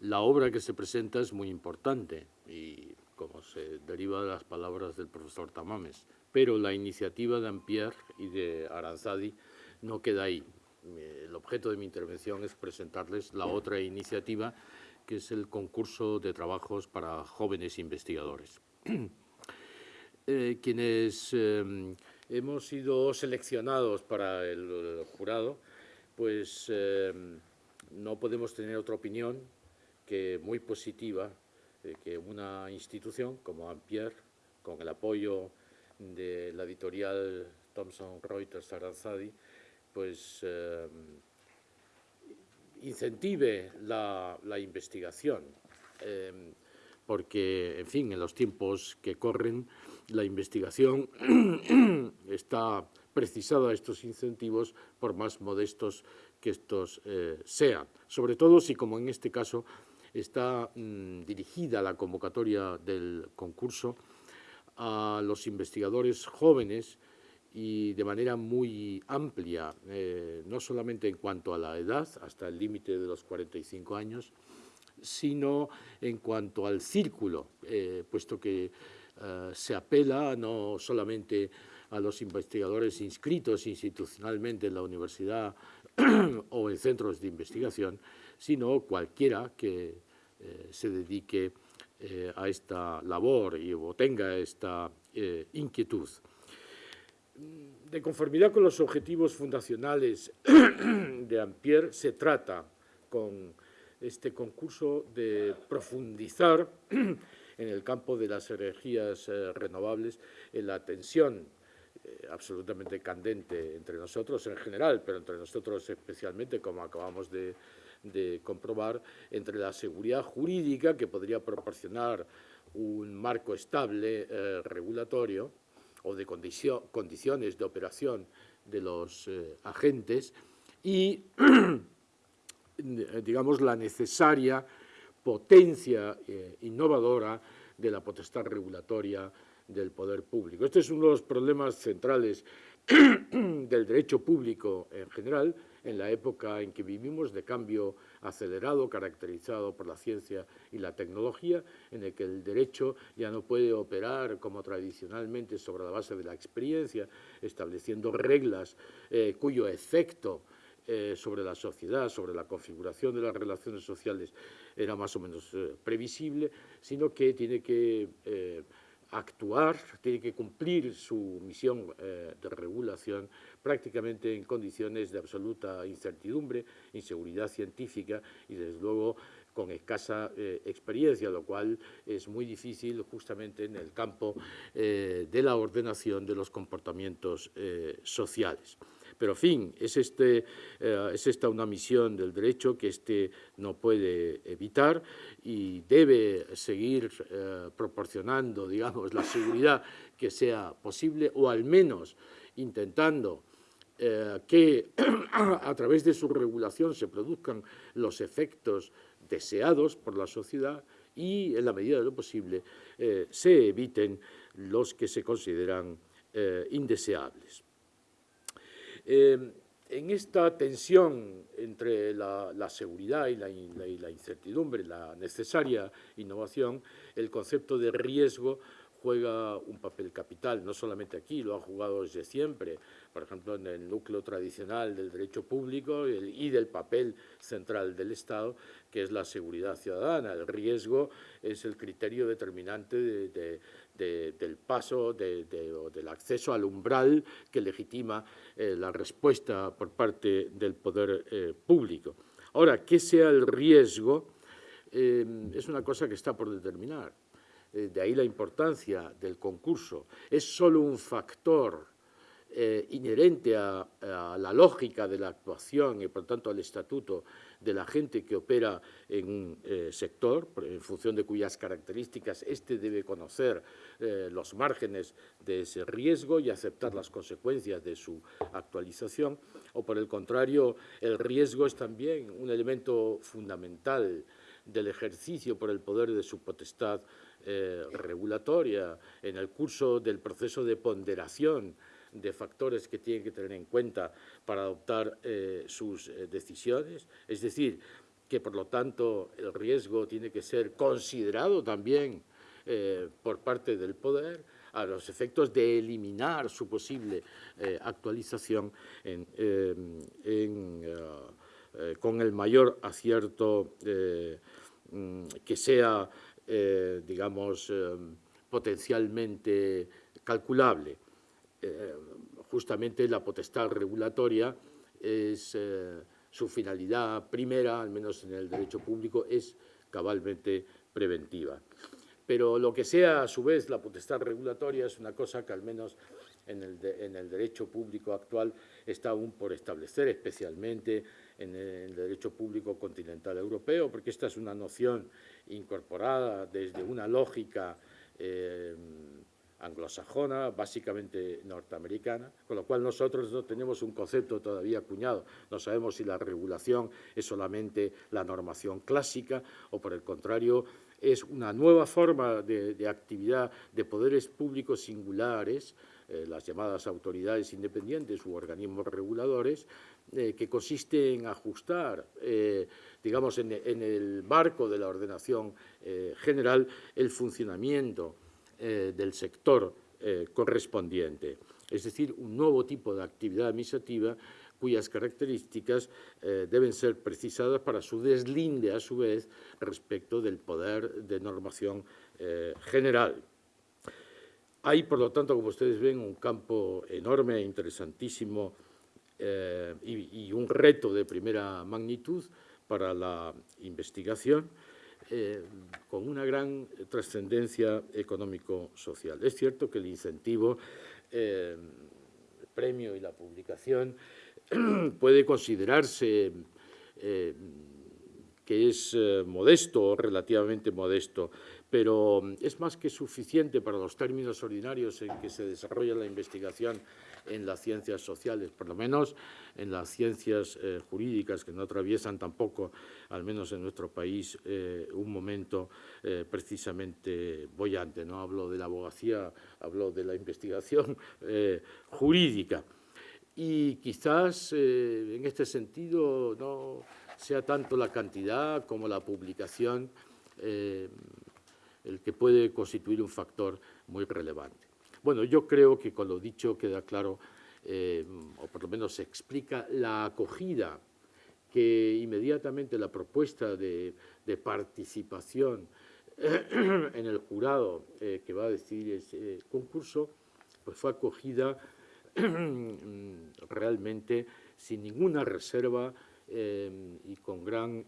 La obra que se presenta es muy importante y como se deriva de las palabras del profesor Tamames, pero la iniciativa de Ampierre y de Aranzadi no queda ahí. El objeto de mi intervención es presentarles la otra iniciativa, que es el concurso de trabajos para jóvenes investigadores. Eh, quienes eh, hemos sido seleccionados para el, jurado, pues eh, no podemos tener otra opinión que muy positiva, que una institución como Ampierre, con el apoyo de la editorial Thomson Reuters Aranzadi, pues incentive la, investigación, porque, en fin, en los tiempos que corren, la investigación está precisada a estos incentivos por más modestos que estos eh, sean. Sobre todo si, como en este caso, está mm, dirigida la convocatoria del concurso a los investigadores jóvenes y de manera muy amplia, eh, no solamente en cuanto a la edad, hasta el límite de los 45 años, sino en cuanto al círculo, eh, puesto que eh, se apela no solamente a los investigadores inscritos institucionalmente en la universidad o en centros de investigación, sino cualquiera que eh, se dedique eh, a esta labor y o tenga esta inquietud. De conformidad con los objetivos fundacionales de Ampierre, se trata con este concurso de profundizar en el campo de las energías eh, renovables, en la tensión eh, absolutamente candente entre nosotros en general, pero entre nosotros especialmente, como acabamos de, comprobar, entre la seguridad jurídica que podría proporcionar un marco estable eh, regulatorio o de condiciones de operación de los agentes y, digamos, la necesaria potencia eh, innovadora de la potestad regulatoria del poder público. Este es uno de los problemas centrales del derecho público en general, en la época en que vivimos de cambio acelerado, caracterizado por la ciencia y la tecnología, en el que el derecho ya no puede operar como tradicionalmente sobre la base de la experiencia, estableciendo reglas eh, cuyo efecto eh, sobre la sociedad, sobre la configuración de las relaciones sociales era más o menos eh, previsible, sino que tiene que eh, actuar, tiene que cumplir su misión de regulación prácticamente en condiciones de absoluta incertidumbre, inseguridad científica y desde luego con escasa experiencia, lo cual es muy difícil justamente en el campo de la ordenación de los comportamientos sociales. Pero, en fin, es, este, eh, es esta una misión del derecho que éste no puede evitar y debe seguir eh, proporcionando, digamos, la seguridad que sea posible o al menos intentando eh, que a través de su regulación se produzcan los efectos deseados por la sociedad y, en la medida de lo posible, se eviten los que se consideran indeseables. Em, en esta tensión entre la, seguridad y la, incertidumbre, la necesaria innovación, el concepto de riesgo juega un papel capital, no solamente aquí, lo ha jugado desde siempre, por ejemplo, en el núcleo tradicional del derecho público y del papel central del Estado, que es la seguridad ciudadana. El riesgo es el criterio determinante del paso, del acceso al umbral que legitima eh, la respuesta por parte del poder eh, público. Ahora, ¿qué sea el riesgo? Eh, es una cosa que está por determinar. Eh, de ahí la importancia del concurso, es solo un factor eh, inherente a, la lógica de la actuación y por tanto al estatuto de la gente que opera en un eh, sector, en función de cuyas características éste debe conocer los márgenes de ese riesgo y aceptar las consecuencias de su actualización, o por el contrario, el riesgo es también un elemento fundamental del ejercicio por el poder de su potestad eh, regulatoria, en el curso del proceso de ponderación de factores que tienen que tener en cuenta para adoptar eh, sus eh, decisiones. Es decir, que por lo tanto el riesgo tiene que ser considerado también por parte del poder a los efectos de eliminar su posible actualización con el mayor acierto mm, que sea, digamos, potencialmente calculable. justamente la potestad regulatoria es su finalidad primera, al menos en el derecho público, es cabalmente preventiva. Pero lo que sea, a su vez, la potestad regulatoria es una cosa que al menos en el, en el derecho público actual está aún por establecer, especialmente en el derecho público continental europeo, porque esta es una noción incorporada desde una lógica eh, anglosajona, básicamente norteamericana, con lo cual nosotros no tenemos un concepto todavía acuñado. No sabemos si la regulación es solamente la normación clásica o, por el contrario, es una nueva forma de, actividad de poderes públicos singulares, eh, las llamadas autoridades independientes u organismos reguladores, eh, que consiste en ajustar, eh, digamos, en, el marco de la ordenación general, el funcionamiento eh, del sector eh, correspondiente, es decir, un nuevo tipo de actividad administrativa cuyas características eh, deben ser precisadas para su deslinde, a su vez, respecto del poder de normación general. Hay, por lo tanto, como ustedes ven, un campo enorme, e interesantísimo y, y, un reto de primera magnitud para la investigación eh, con una gran trascendencia económico-social. Es cierto que el incentivo, eh, el premio y la publicación puede considerarse eh, que es modesto o relativamente modesto, pero es más que suficiente para los términos ordinarios en que se desarrolla la investigación en las ciencias sociales, por lo menos en las ciencias eh, jurídicas que no atraviesan tampoco, al menos en nuestro país, eh, un momento eh, precisamente bollante. No hablo de la abogacía, hablo de la investigación jurídica. Y quizás en este sentido no sea tanto la cantidad como la publicación el que puede constituir un factor muy relevante. Bueno, yo creo que con lo dicho queda claro, eh, o por lo menos se explica la acogida que inmediatamente la propuesta de, participación en el jurado eh, que va a decidir ese concurso, pues fue acogida realmente sin ninguna reserva eh, y con gran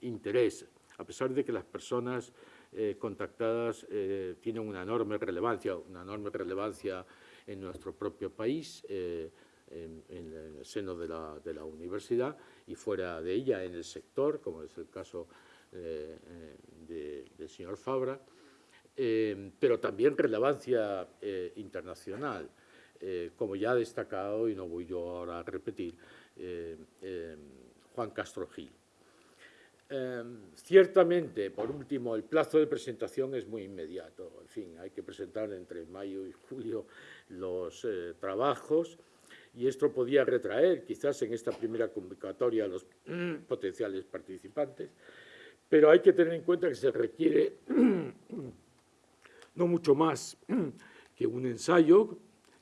interés, a pesar de que las personas eh, contactadas eh, tienen una enorme relevancia, una enorme relevancia en nuestro propio país, eh, en, el seno de la, de la, universidad y fuera de ella en el sector, como es el caso del señor Fabra, pero también relevancia internacional, como ya ha destacado, y no voy yo ahora a repetir, Juan Castro Gil. Em, ciertamente, por último, el plazo de presentación es muy inmediato. En fin, hay que presentar entre mayo y julio los eh, trabajos y esto podía retraer quizás en esta primera convocatoria a los potenciales participantes, pero hay que tener en cuenta que se requiere no mucho más que un ensayo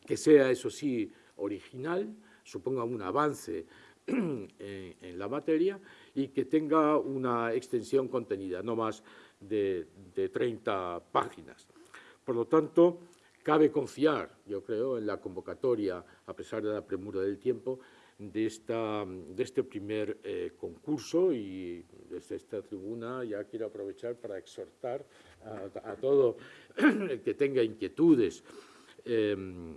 que sea, eso sí, original, suponga un avance en la materia y que tenga una extensión contenida, no más de, 30 páginas. Por lo tanto, cabe confiar, yo creo, en la convocatoria, a pesar de la premura del tiempo, de, esta, de este primer eh, concurso y desde esta tribuna ya quiero aprovechar para exhortar a, todo el que tenga inquietudes em,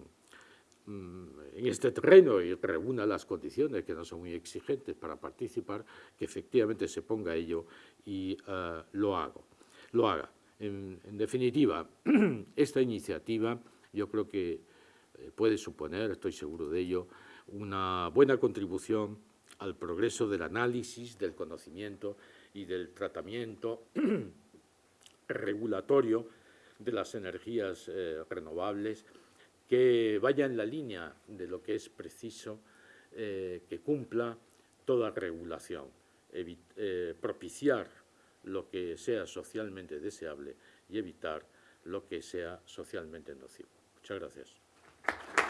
en este terreno y reúna las condiciones que no son muy exigentes para participar, que efectivamente se ponga ello y eh, lo, hago, lo haga. En, definitiva, esta iniciativa yo creo que eh, puede suponer, estoy seguro de ello, una buena contribución al progreso del análisis, del conocimiento y del tratamiento regulatorio de las energías eh, renovables que vaya en la línea de lo que es preciso eh, que cumpla toda regulación. eh, propiciar lo que sea socialmente deseable y evitar lo que sea socialmente nocivo. Muchas gracias.